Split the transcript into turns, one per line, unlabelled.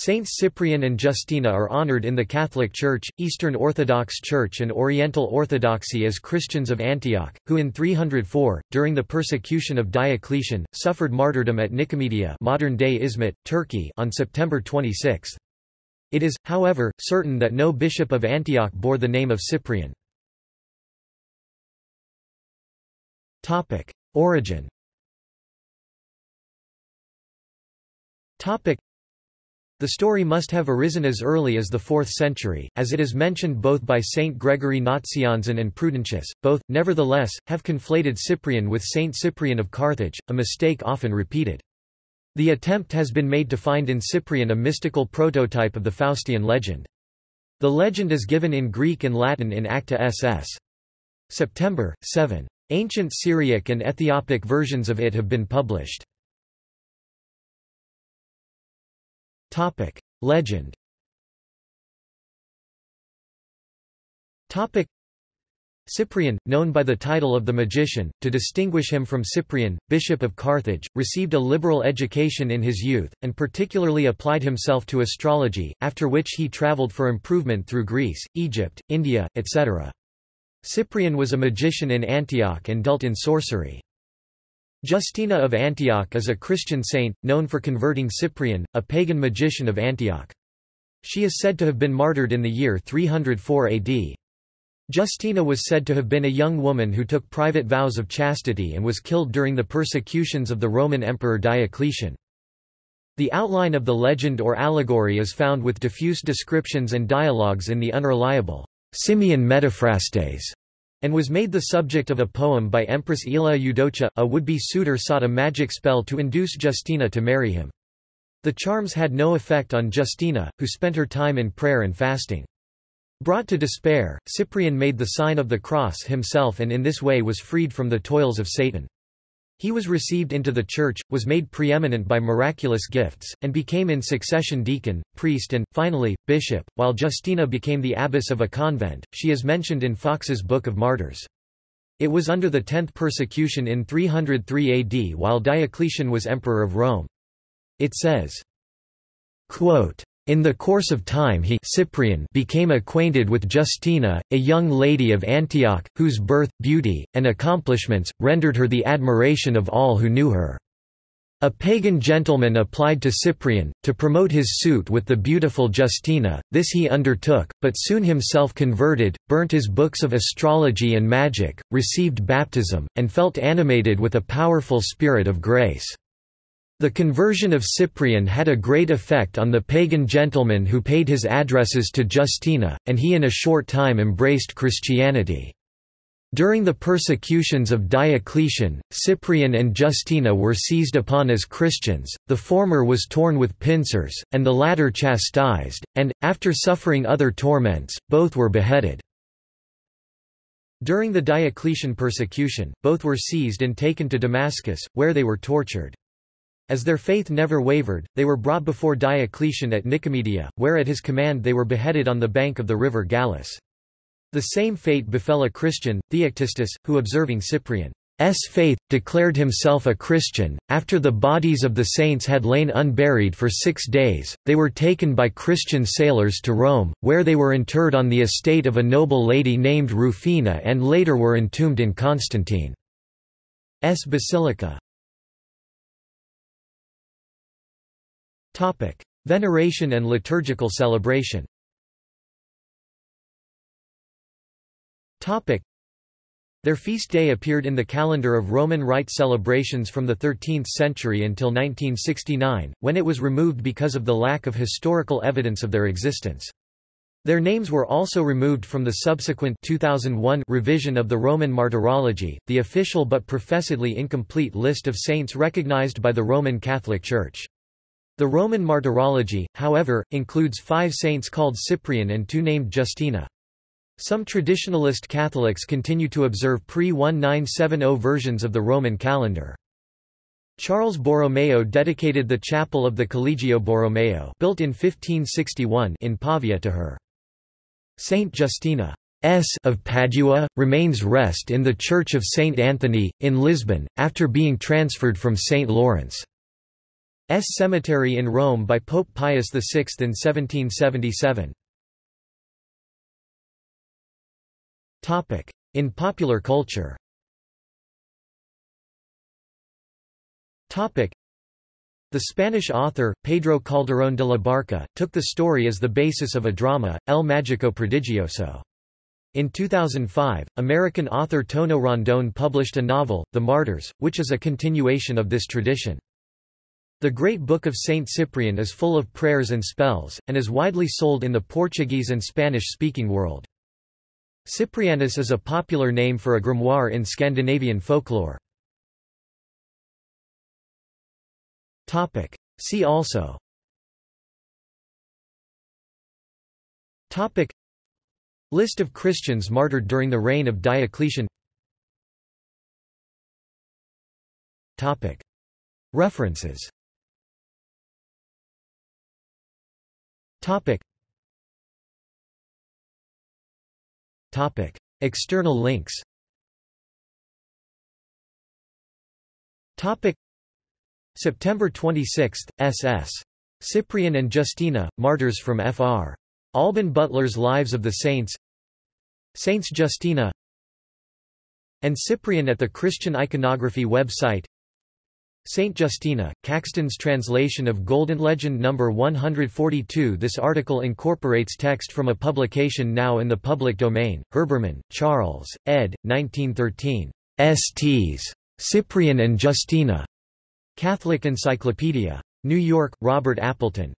Saints Cyprian and Justina are honored in the Catholic Church, Eastern Orthodox Church and Oriental Orthodoxy as Christians of Antioch, who in 304, during the persecution of Diocletian, suffered martyrdom at Nicomedia modern-day Izmit, Turkey on September 26. It is, however, certain that no bishop of Antioch bore the name of Cyprian. Origin the story must have arisen as early as the 4th century, as it is mentioned both by Saint Gregory Nazianzen and Prudentius, both, nevertheless, have conflated Cyprian with Saint Cyprian of Carthage, a mistake often repeated. The attempt has been made to find in Cyprian a mystical prototype of the Faustian legend. The legend is given in Greek and Latin in Acta SS. September, 7. Ancient Syriac and Ethiopic versions of it have been published. Topic: Legend. Topic: Cyprian, known by the title of the magician, to distinguish him from Cyprian, bishop of Carthage, received a liberal education in his youth, and particularly applied himself to astrology, after which he travelled for improvement through Greece, Egypt, India, etc. Cyprian was a magician in Antioch and dealt in sorcery. Justina of Antioch is a Christian saint, known for converting Cyprian, a pagan magician of Antioch. She is said to have been martyred in the year 304 AD. Justina was said to have been a young woman who took private vows of chastity and was killed during the persecutions of the Roman Emperor Diocletian. The outline of the legend or allegory is found with diffuse descriptions and dialogues in the unreliable Simeon Metaphrastes and was made the subject of a poem by Empress Aelia Eudocia. A would-be suitor sought a magic spell to induce Justina to marry him. The charms had no effect on Justina, who spent her time in prayer and fasting. Brought to despair, Cyprian made the sign of the cross himself and in this way was freed from the toils of Satan. He was received into the church, was made preeminent by miraculous gifts, and became in succession deacon, priest and, finally, bishop, while Justina became the abbess of a convent. She is mentioned in Foxe's Book of Martyrs. It was under the tenth persecution in 303 AD while Diocletian was emperor of Rome. It says, quote, in the course of time he Cyprian became acquainted with Justina, a young lady of Antioch, whose birth, beauty, and accomplishments, rendered her the admiration of all who knew her. A pagan gentleman applied to Cyprian, to promote his suit with the beautiful Justina, this he undertook, but soon himself converted, burnt his books of astrology and magic, received baptism, and felt animated with a powerful spirit of grace. The conversion of Cyprian had a great effect on the pagan gentleman who paid his addresses to Justina, and he in a short time embraced Christianity. During the persecutions of Diocletian, Cyprian and Justina were seized upon as Christians, the former was torn with pincers, and the latter chastised, and, after suffering other torments, both were beheaded. During the Diocletian persecution, both were seized and taken to Damascus, where they were tortured. As their faith never wavered, they were brought before Diocletian at Nicomedia, where at his command they were beheaded on the bank of the river Gallus. The same fate befell a Christian, Theoctistus, who observing Cyprian's faith, declared himself a Christian. After the bodies of the saints had lain unburied for six days, they were taken by Christian sailors to Rome, where they were interred on the estate of a noble lady named Rufina and later were entombed in Constantine's basilica. Veneration and liturgical celebration their feast day appeared in the calendar of Roman Rite celebrations from the 13th century until 1969, when it was removed because of the lack of historical evidence of their existence. Their names were also removed from the subsequent 2001 revision of the Roman Martyrology, the official but professedly incomplete list of saints recognized by the Roman Catholic Church. The Roman Martyrology, however, includes five saints called Cyprian and two named Justina. Some traditionalist Catholics continue to observe pre-1970 versions of the Roman calendar. Charles Borromeo dedicated the chapel of the Collegio Borromeo built in 1561 in Pavia to her. Saint Justina S of Padua, remains rest in the Church of Saint Anthony, in Lisbon, after being transferred from Saint Lawrence. Cemetery in Rome by Pope Pius VI in 1777. In popular culture the Spanish author, Pedro Calderón de la Barca, took the story as the basis of a drama, El Mágico Prodigioso. In 2005, American author Tono Rondón published a novel, The Martyrs, which is a continuation of this tradition. The Great Book of Saint Cyprian is full of prayers and spells, and is widely sold in the Portuguese and Spanish-speaking world. Cyprianus is a popular name for a grimoire in Scandinavian folklore. See also Topic. List of Christians martyred during the reign of Diocletian Topic. References Topic. Topic. External links Topic. September 26, SS. Cyprian and Justina, Martyrs from Fr. Alban Butler's Lives of the Saints Saints Justina and Cyprian at the Christian Iconography website Saint Justina, Caxton's translation of Golden Legend No. 142 This article incorporates text from a publication now in the public domain, Herbermann, Charles, ed. 1913. STs. Cyprian and Justina. Catholic Encyclopedia. New York, Robert Appleton.